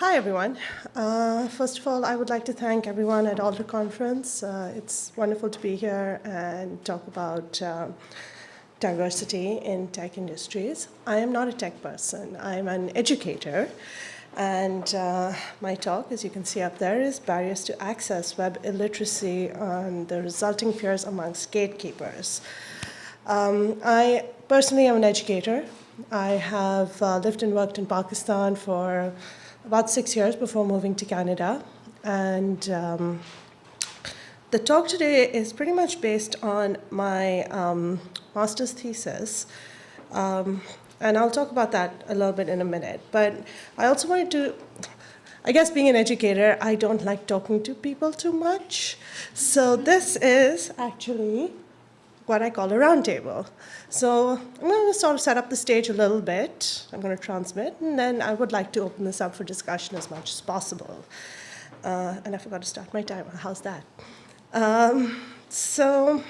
Hi, everyone. Uh, first of all, I would like to thank everyone at Alder Conference. Uh, it's wonderful to be here and talk about uh, diversity in tech industries. I am not a tech person. I'm an educator. And uh, my talk, as you can see up there, is Barriers to Access Web Illiteracy and the Resulting Fears Amongst Gatekeepers. Um, I personally am an educator. I have uh, lived and worked in Pakistan for about six years before moving to Canada. And um, the talk today is pretty much based on my um, master's thesis. Um, and I'll talk about that a little bit in a minute. But I also wanted to, I guess being an educator, I don't like talking to people too much. So this is actually what I call a roundtable. So I'm going to sort of set up the stage a little bit. I'm going to transmit, and then I would like to open this up for discussion as much as possible. Uh, and I forgot to start my timer. How's that? Um, so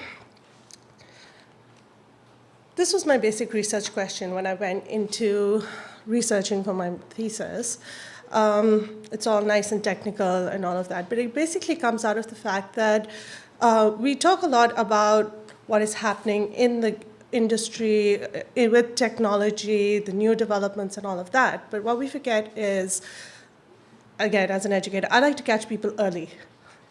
this was my basic research question when I went into researching for my thesis. Um, it's all nice and technical and all of that, but it basically comes out of the fact that uh, we talk a lot about what is happening in the industry uh, with technology, the new developments and all of that. But what we forget is, again, as an educator, I like to catch people early.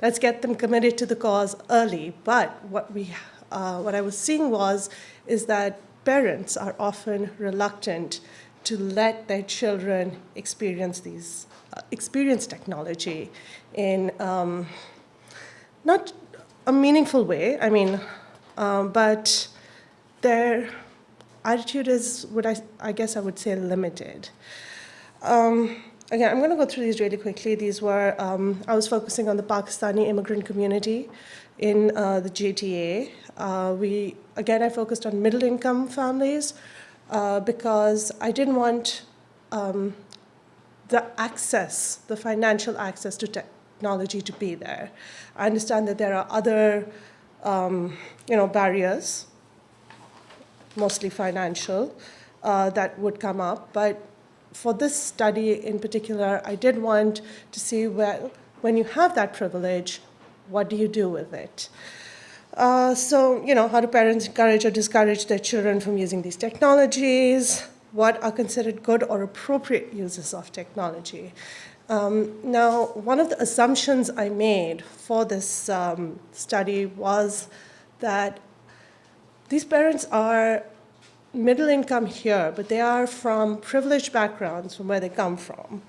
Let's get them committed to the cause early. But what, we, uh, what I was seeing was, is that parents are often reluctant to let their children experience these, uh, experience technology in um, not a meaningful way. I mean, um, but their attitude is what I, I guess I would say limited. Um, again, I'm going to go through these really quickly. These were, um, I was focusing on the Pakistani immigrant community in uh, the GTA. Uh, we, again, I focused on middle income families uh, because I didn't want um, the access, the financial access to technology to be there. I understand that there are other um, you know, barriers, mostly financial, uh, that would come up. But for this study in particular, I did want to see, well, when you have that privilege, what do you do with it? Uh, so, you know, how do parents encourage or discourage their children from using these technologies? What are considered good or appropriate uses of technology? Um, now, one of the assumptions I made for this um, study was that these parents are middle income here, but they are from privileged backgrounds from where they come from,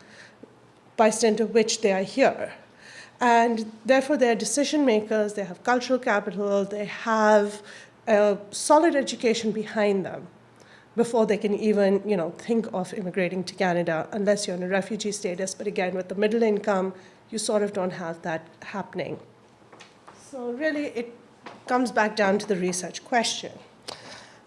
by extent of which they are here. And therefore, they're decision makers, they have cultural capital, they have a solid education behind them before they can even you know, think of immigrating to Canada unless you're in a refugee status. But again, with the middle income, you sort of don't have that happening. So really, it comes back down to the research question,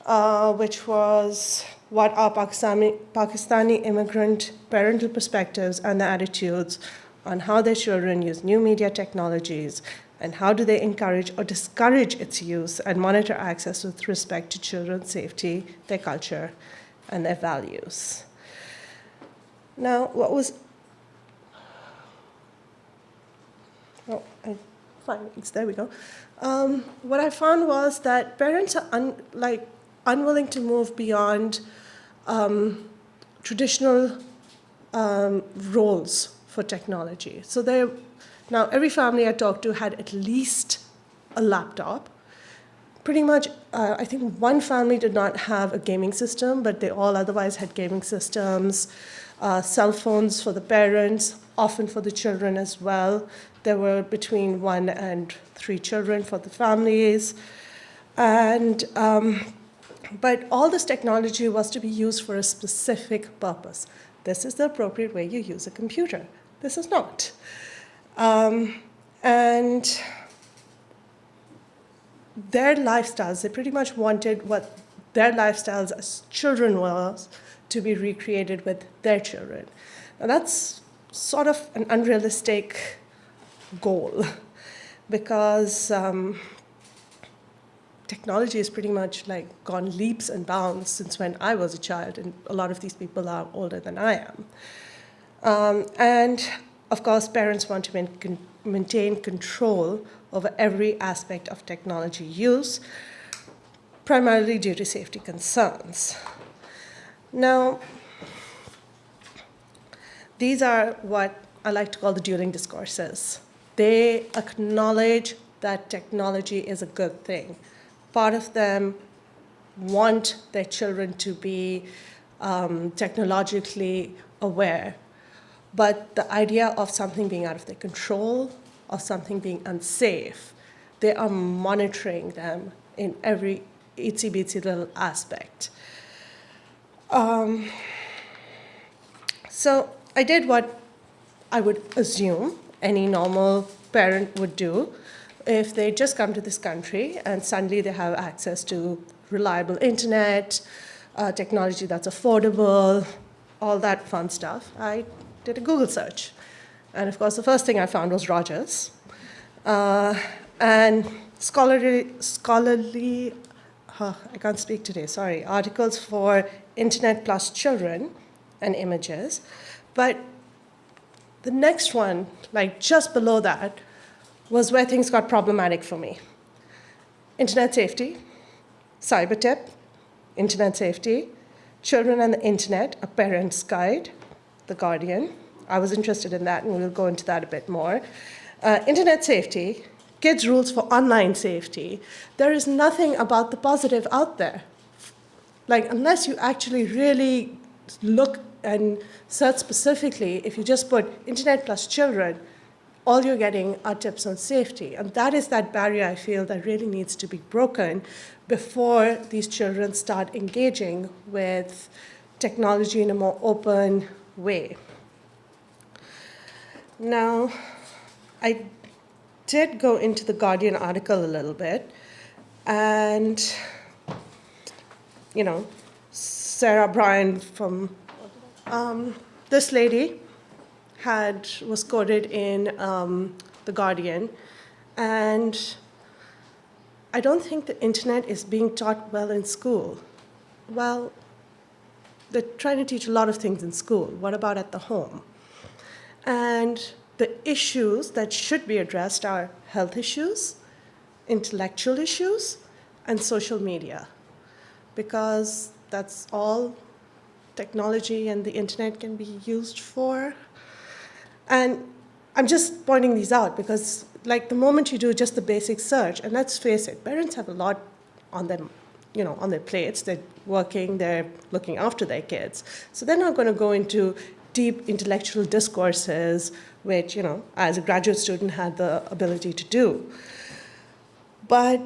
uh, which was what are Pakistani, Pakistani immigrant parental perspectives and the attitudes on how their children use new media technologies and how do they encourage or discourage its use and monitor access with respect to children's safety, their culture, and their values. Now, what was, oh, I, there we go. Um, what I found was that parents are un, like unwilling to move beyond um, traditional um, roles for technology. So they're now, every family I talked to had at least a laptop. Pretty much, uh, I think one family did not have a gaming system, but they all otherwise had gaming systems, uh, cell phones for the parents, often for the children as well. There were between one and three children for the families. And, um, but all this technology was to be used for a specific purpose. This is the appropriate way you use a computer. This is not. Um, and their lifestyles, they pretty much wanted what their lifestyles as children was to be recreated with their children. Now that's sort of an unrealistic goal because um, technology has pretty much like gone leaps and bounds since when I was a child, and a lot of these people are older than I am. Um, and of course, parents want to main- maintain control over every aspect of technology use, primarily due to safety concerns. Now, these are what I like to call the dueling discourses. They acknowledge that technology is a good thing. Part of them want their children to be um, technologically aware. But the idea of something being out of their control, of something being unsafe, they are monitoring them in every itsy bitsy little aspect. Um, so I did what I would assume any normal parent would do if they just come to this country and suddenly they have access to reliable internet, uh, technology that's affordable, all that fun stuff. I did a Google search. And of course, the first thing I found was Rogers. Uh, and scholarly, scholarly huh, I can't speak today, sorry, articles for Internet plus children and images. But the next one, like just below that, was where things got problematic for me. Internet safety, cyber tip, internet safety, children and the internet, a parent's guide, The Guardian. I was interested in that, and we'll go into that a bit more. Uh, internet safety, kids' rules for online safety. There is nothing about the positive out there. Like, unless you actually really look and search specifically, if you just put internet plus children, all you're getting are tips on safety. And that is that barrier I feel that really needs to be broken before these children start engaging with technology in a more open way. Now, I did go into the Guardian article a little bit, and, you know, Sarah Bryan from um, this lady had was quoted in um, the Guardian, and I don't think the internet is being taught well in school. Well, they're trying to teach a lot of things in school. What about at the home? And the issues that should be addressed are health issues, intellectual issues, and social media, because that's all technology and the internet can be used for. And I'm just pointing these out because like the moment you do just the basic search, and let's face it, parents have a lot on them, you know, on their plates. They're working, they're looking after their kids. So they're not going to go into deep intellectual discourses, which, you know, as a graduate student had the ability to do. But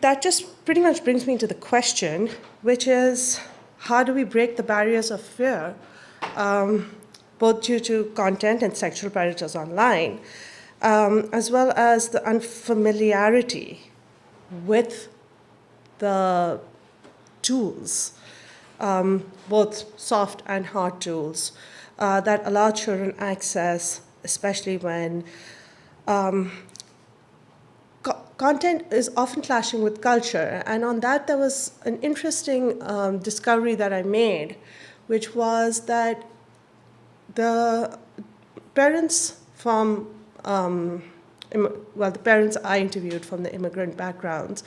that just pretty much brings me to the question, which is how do we break the barriers of fear, um, both due to content and sexual predators online? um, as well as the unfamiliarity with the tools, um, both soft and hard tools, uh, that allow children access, especially when um, co- content is often clashing with culture. And on that, there was an interesting um, discovery that I made, which was that the parents from um, well, the parents I interviewed from the immigrant backgrounds,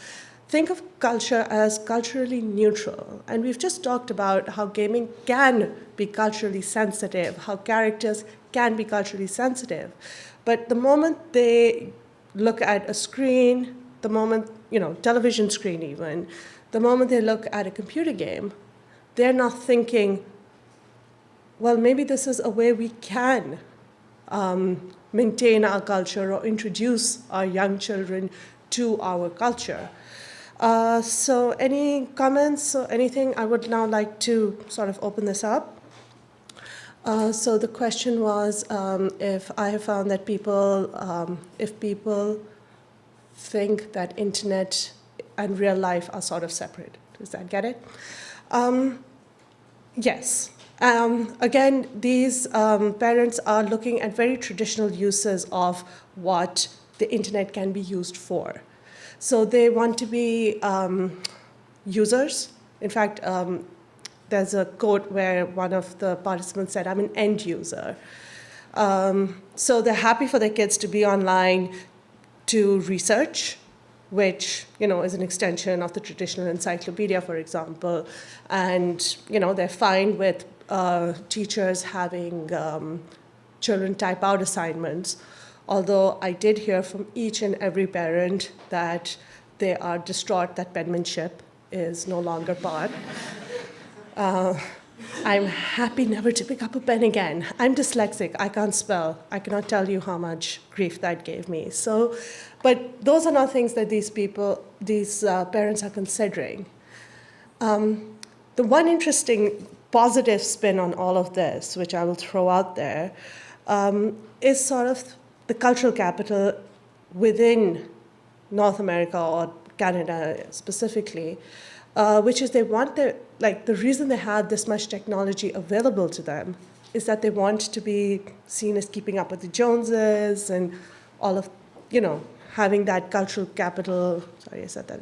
think of culture as culturally neutral. And we've just talked about how gaming can be culturally sensitive, how characters can be culturally sensitive. But the moment they look at a screen, the moment, you know, television screen even, the moment they look at a computer game, they're not thinking, well, maybe this is a way we can um, maintain our culture or introduce our young children to our culture. Uh, so any comments or anything, I would now like to sort of open this up. Uh, so the question was um, if I have found that people, um, if people think that internet and real life are sort of separate. Does that get it? Um, yes. Um, again, these um, parents are looking at very traditional uses of what the internet can be used for. So they want to be um, users. In fact, um, there's a quote where one of the participants said, I'm an end user. Um, so they're happy for their kids to be online to research, which you know is an extension of the traditional encyclopedia, for example, and you know they're fine with uh, teachers having um, children type out assignments. Although I did hear from each and every parent that they are distraught that penmanship is no longer part. Uh, I'm happy never to pick up a pen again. I'm dyslexic, I can't spell. I cannot tell you how much grief that gave me. So, but those are not things that these people, these uh, parents are considering. Um, the one interesting positive spin on all of this, which I will throw out there, um, is sort of the cultural capital within North America or Canada specifically, uh, which is they want their, like the reason they have this much technology available to them is that they want to be seen as keeping up with the Joneses and all of, you know, having that cultural capital, sorry I said that,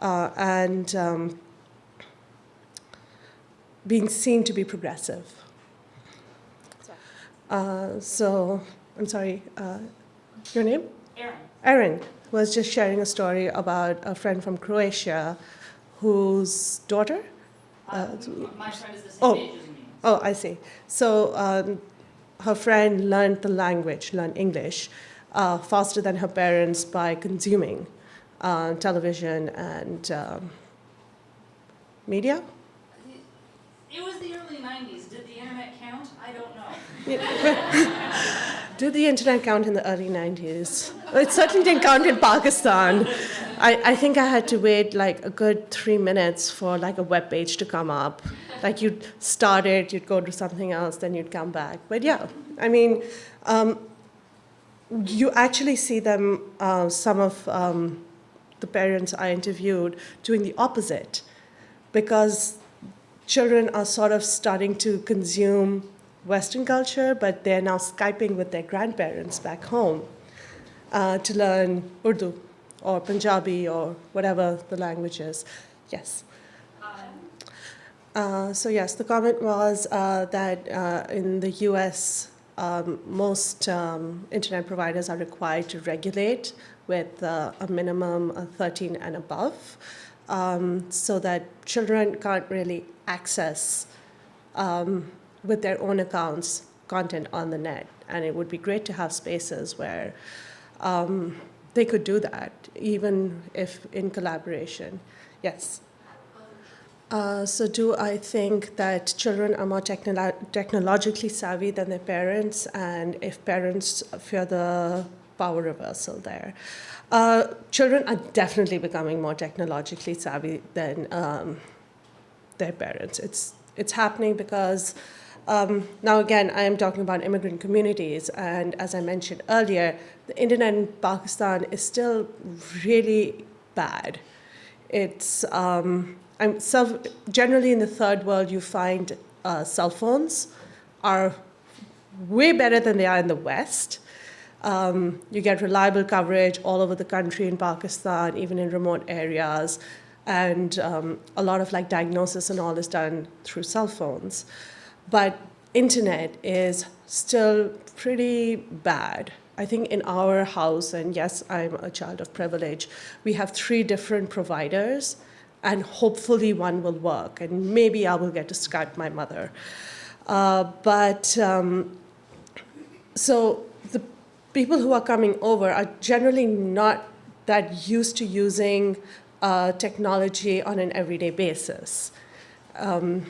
uh, and um, being seen to be progressive. Uh, so, I'm sorry, uh, your name? Aaron. Aaron was just sharing a story about a friend from Croatia whose daughter? Uh, my friend is the same oh. age as me. Oh, I see. So um, her friend learned the language, learned English, uh, faster than her parents by consuming uh, television and um, media. It was the early 90s. Did the internet count? I don't know. Did the internet count in the early 90s? It certainly didn't count in Pakistan. I, I think I had to wait like a good three minutes for like a web page to come up. Like you'd start it, you'd go to something else, then you'd come back. But yeah, I mean, um, you actually see them, uh, some of um, the parents I interviewed, doing the opposite because children are sort of starting to consume Western culture, but they're now Skyping with their grandparents back home uh, to learn Urdu or Punjabi or whatever the language is. Yes. Uh, so yes, the comment was uh, that uh, in the U.S., um, most um, internet providers are required to regulate with uh, a minimum of 13 and above, um, so that children can't really access um, with their own accounts content on the net. And it would be great to have spaces where um, they could do that, even if in collaboration. Yes. Uh, so do I think that children are more technolo technologically savvy than their parents, and if parents fear the power reversal there? Uh, children are definitely becoming more technologically savvy than um, their parents. It's, it's happening because um, now, again, I am talking about immigrant communities, and as I mentioned earlier, the internet in Pakistan is still really bad. It's um, I'm self, generally in the third world, you find uh, cell phones are way better than they are in the West. Um, you get reliable coverage all over the country in Pakistan, even in remote areas, and um, a lot of like diagnosis and all is done through cell phones. But internet is still pretty bad. I think in our house, and yes, I'm a child of privilege, we have three different providers, and hopefully one will work, and maybe I will get to Skype my mother. Uh, but um, so people who are coming over are generally not that used to using uh, technology on an everyday basis. Um,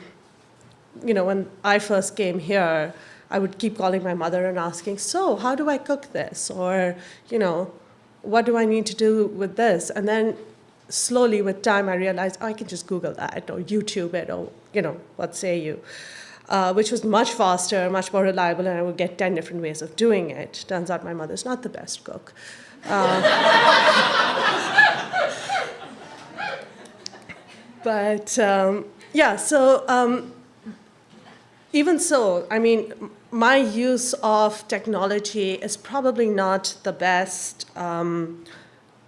you know, when I first came here, I would keep calling my mother and asking, so how do I cook this? Or, you know, what do I need to do with this? And then slowly with time, I realized oh, I can just Google that or YouTube it or, you know, what say you? Uh, which was much faster, much more reliable, and I would get 10 different ways of doing it. Turns out my mother's not the best cook. Uh, but um, yeah, so um, even so, I mean, my use of technology is probably not the best um,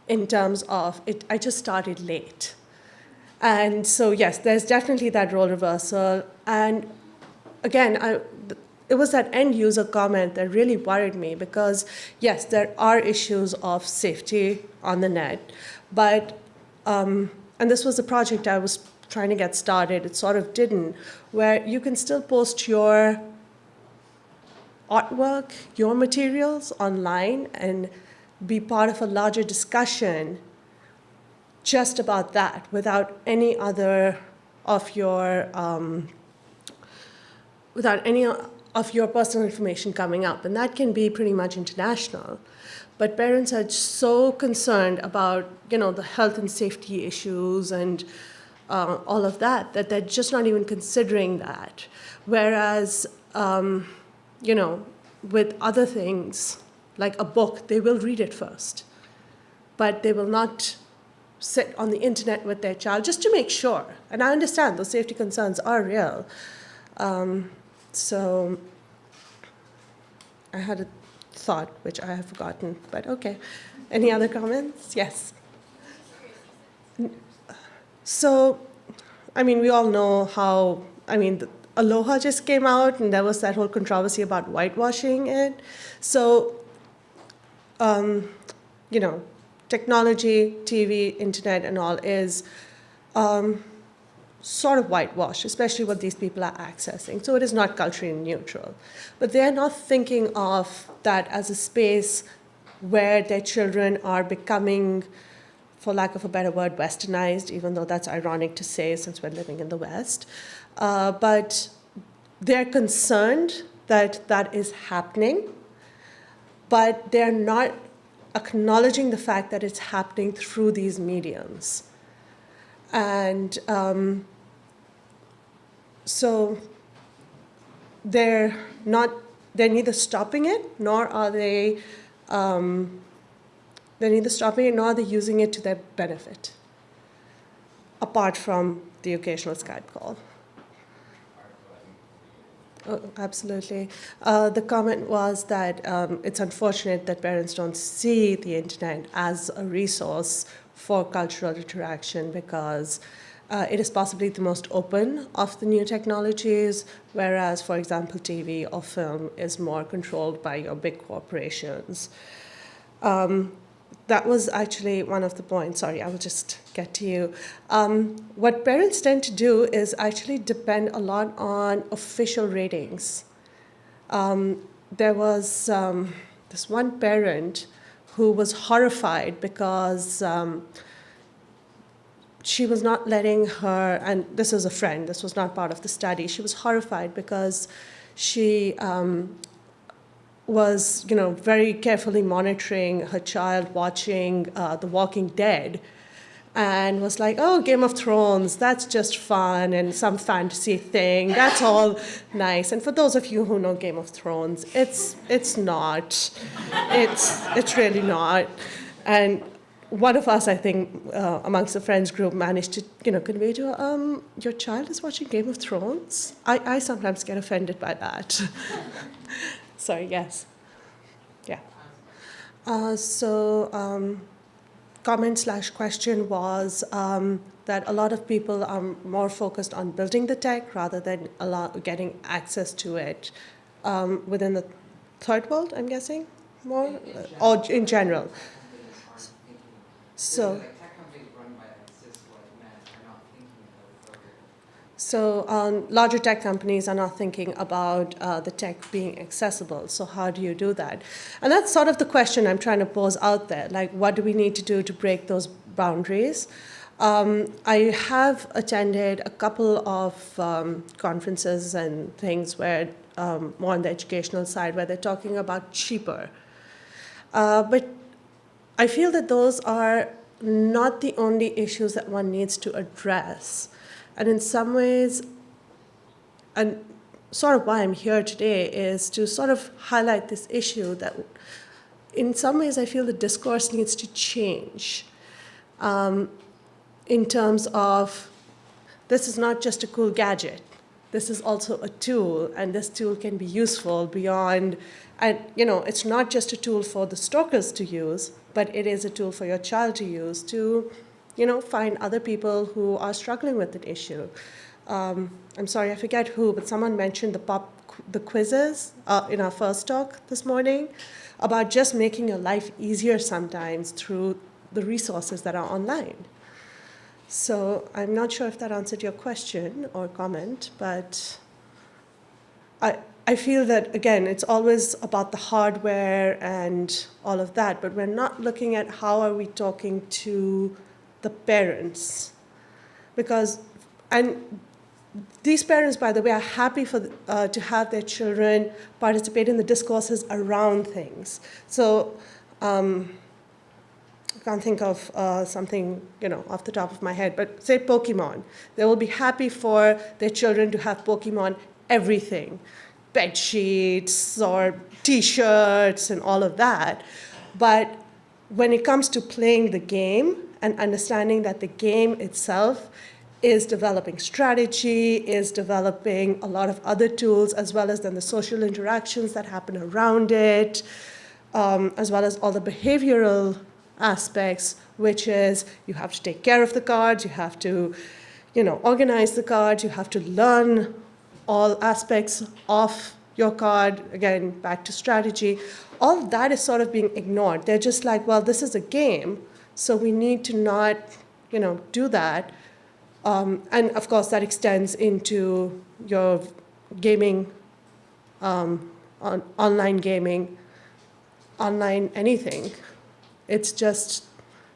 in terms of it. I just started late. And so, yes, there's definitely that role reversal. And again, I, it was that end user comment that really worried me because, yes, there are issues of safety on the net, but, um, and this was a project I was trying to get started, it sort of didn't, where you can still post your artwork, your materials online and be part of a larger discussion just about that without any other of your um, without any of your personal information coming up and that can be pretty much international but parents are so concerned about you know the health and safety issues and uh, all of that that they're just not even considering that whereas um, you know with other things like a book they will read it first but they will not sit on the internet with their child just to make sure. And I understand those safety concerns are real. Um, so I had a thought, which I have forgotten, but okay. Any other comments? Yes. So, I mean, we all know how, I mean, the, Aloha just came out and there was that whole controversy about whitewashing it. So, um, you know, technology, TV, internet, and all is um, sort of whitewashed, especially what these people are accessing. So it is not culturally neutral. But they're not thinking of that as a space where their children are becoming, for lack of a better word, westernized, even though that's ironic to say since we're living in the West. Uh, but they're concerned that that is happening, but they're not acknowledging the fact that it's happening through these mediums. And um, so they're not, they're neither stopping it, nor are they, um, they're neither stopping it, nor are they using it to their benefit, apart from the occasional Skype call. Oh, absolutely. Uh, the comment was that um, it's unfortunate that parents don't see the internet as a resource for cultural interaction because uh, it is possibly the most open of the new technologies, whereas, for example, TV or film is more controlled by your big corporations. Um, that was actually one of the points. Sorry, I will just get to you. Um, what parents tend to do is actually depend a lot on official ratings. Um, there was um, this one parent who was horrified because um, she was not letting her, and this is a friend, this was not part of the study, she was horrified because she um, was, you know, very carefully monitoring her child watching uh, The Walking Dead and was like, oh, Game of Thrones, that's just fun and some fantasy thing. That's all nice. And for those of you who know Game of Thrones, it's, it's not. It's, it's really not. And one of us, I think, uh, amongst the friends group managed to, you know, convey to her, um, your child is watching Game of Thrones? I, I sometimes get offended by that. Sorry, yes. Yeah. Uh, so um, comment slash question was um, that a lot of people are more focused on building the tech rather than getting access to it um, within the third world, I'm guessing, more, or in general. So. So um, larger tech companies are not thinking about uh, the tech being accessible. So how do you do that? And that's sort of the question I'm trying to pose out there. Like, what do we need to do to break those boundaries? Um, I have attended a couple of um, conferences and things where, um, more on the educational side, where they're talking about cheaper. Uh, but I feel that those are not the only issues that one needs to address. And in some ways, and sort of why I'm here today is to sort of highlight this issue that in some ways I feel the discourse needs to change um, in terms of this is not just a cool gadget. This is also a tool, and this tool can be useful beyond, and you know, it's not just a tool for the stalkers to use, but it is a tool for your child to use to you know, find other people who are struggling with the issue. Um, I'm sorry, I forget who, but someone mentioned the pop, the quizzes uh, in our first talk this morning about just making your life easier sometimes through the resources that are online. So I'm not sure if that answered your question or comment, but I, I feel that, again, it's always about the hardware and all of that, but we're not looking at how are we talking to the parents. Because, and these parents, by the way, are happy for, uh, to have their children participate in the discourses around things. So, um, I can't think of uh, something, you know, off the top of my head, but say Pokemon. They will be happy for their children to have Pokemon everything, bed sheets or T-shirts and all of that. But when it comes to playing the game and understanding that the game itself is developing strategy, is developing a lot of other tools, as well as then the social interactions that happen around it, um, as well as all the behavioral aspects, which is you have to take care of the cards, you have to, you know, organize the cards, you have to learn all aspects of your card, again, back to strategy. All that is sort of being ignored. They're just like, well, this is a game, so we need to not, you know, do that. Um, and of course, that extends into your gaming, um, on, online gaming, online anything. It's just,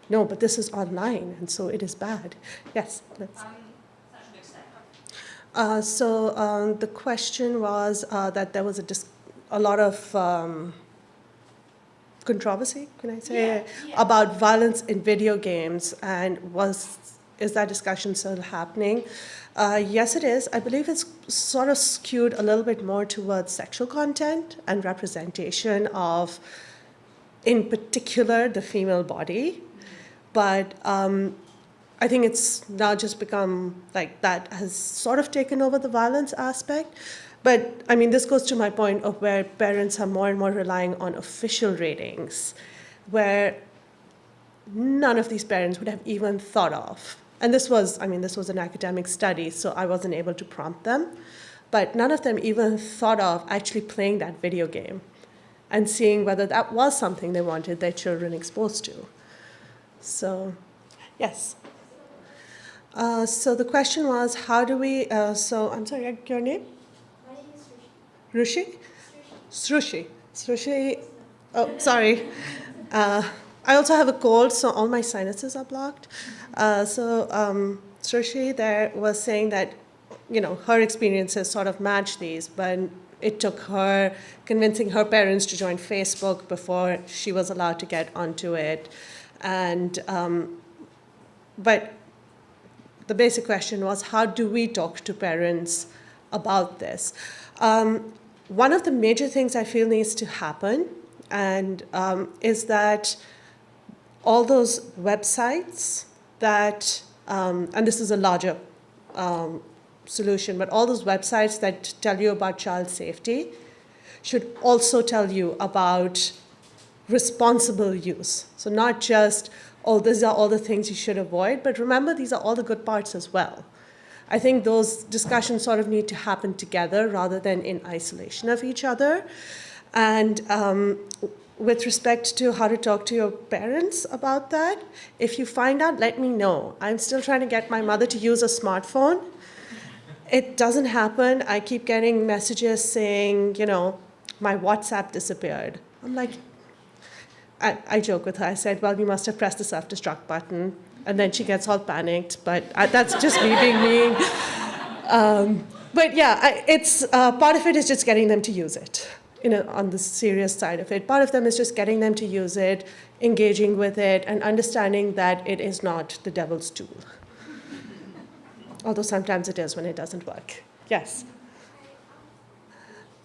no, but this is online, and so it is bad. Yes? Let's. That should extend. Uh, so um, the question was uh, that there was a, dis- a lot of um, controversy, can I say, Yeah, yeah. about violence in video games, and was is that discussion still happening? Uh, yes, it is. I believe it's sort of skewed a little bit more towards sexual content and representation of, in particular, the female body. But um, I think it's now just become like that has sort of taken over the violence aspect. But I mean, this goes to my point of where parents are more and more relying on official ratings, where none of these parents would have even thought of. And this was, I mean, this was an academic study, so I wasn't able to prompt them. But none of them even thought of actually playing that video game and seeing whether that was something they wanted their children exposed to. So, yes. Uh, so the question was, how do we, uh, so, I'm sorry, your name? My name is Rishi. Rushi? Srushi. Srushi, oh, sorry. Uh, I also have a cold, so all my sinuses are blocked. Uh, so um, Srushi there was saying that, you know, her experiences sort of match these, but it took her convincing her parents to join Facebook before she was allowed to get onto it. And, um, but the basic question was, how do we talk to parents about this? Um, one of the major things I feel needs to happen and um, is that all those websites that, um, and this is a larger um, solution, but all those websites that tell you about child safety should also tell you about responsible use. So not just, oh, these are all the things you should avoid, but remember these are all the good parts as well. I think those discussions sort of need to happen together rather than in isolation of each other. And um, with respect to how to talk to your parents about that, if you find out, let me know. I'm still trying to get my mother to use a smartphone. It doesn't happen. I keep getting messages saying, you know, my WhatsApp disappeared. I'm like, I, I joke with her. I said, well, you must have pressed the self-destruct button. And then she gets all panicked, but I, that's just me being mean. Um, but yeah, I, it's, uh, part of it is just getting them to use it you know, on the serious side of it. Part of them is just getting them to use it, engaging with it, and understanding that it is not the devil's tool. Although sometimes it is when it doesn't work. Yes.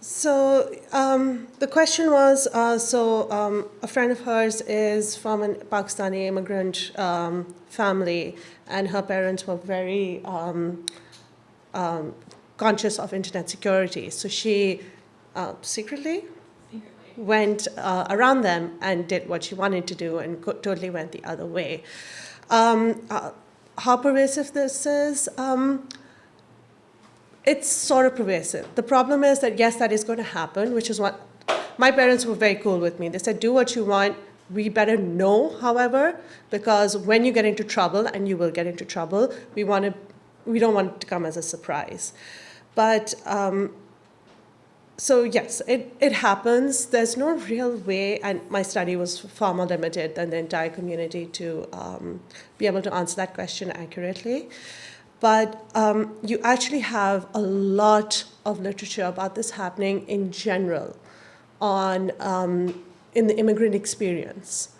So um, the question was, uh, so um, a friend of hers is from a Pakistani immigrant um, family, and her parents were very um, um, conscious of internet security. So she uh, secretly went uh, around them and did what she wanted to do and totally went the other way. Um, uh, how pervasive this is? It's sort of pervasive. The problem is that yes, that is going to happen, which is what my parents were very cool with me. They said, do what you want. We better know, however, because when you get into trouble, and you will get into trouble, we want to, we don't want it to come as a surprise. But um, so yes, it, it happens. There's no real way, and my study was far more limited than the entire community to um, be able to answer that question accurately. But um, you actually have a lot of literature about this happening in general on um, in the immigrant experience,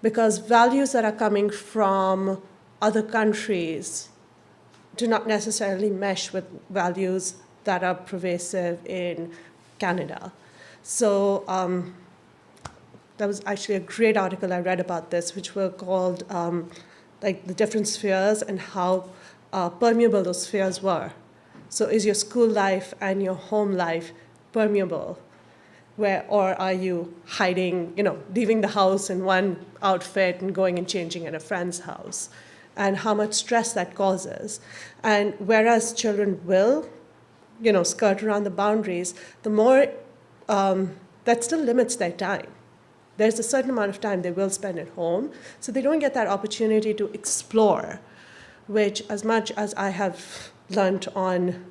because values that are coming from other countries do not necessarily mesh with values that are pervasive in Canada. So um, there was actually a great article I read about this, which were called um, like the different spheres and how uh, permeable those spheres were. So is your school life and your home life permeable? Where, or are you hiding, you know, leaving the house in one outfit and going and changing at a friend's house? And how much stress that causes. And whereas children will you know, skirt around the boundaries, the more um, that still limits their time. There's a certain amount of time they will spend at home, so they don't get that opportunity to explore, which, as much as I have learned on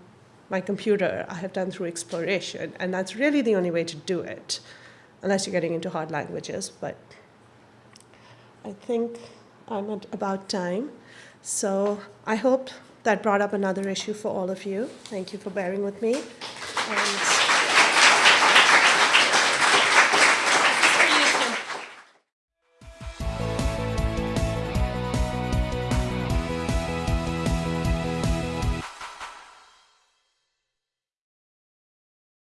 my computer, I have done through exploration, and that's really the only way to do it, unless you're getting into hard languages. But I think I'm at about time, so I hope that brought up another issue for all of you. Thank you for bearing with me. And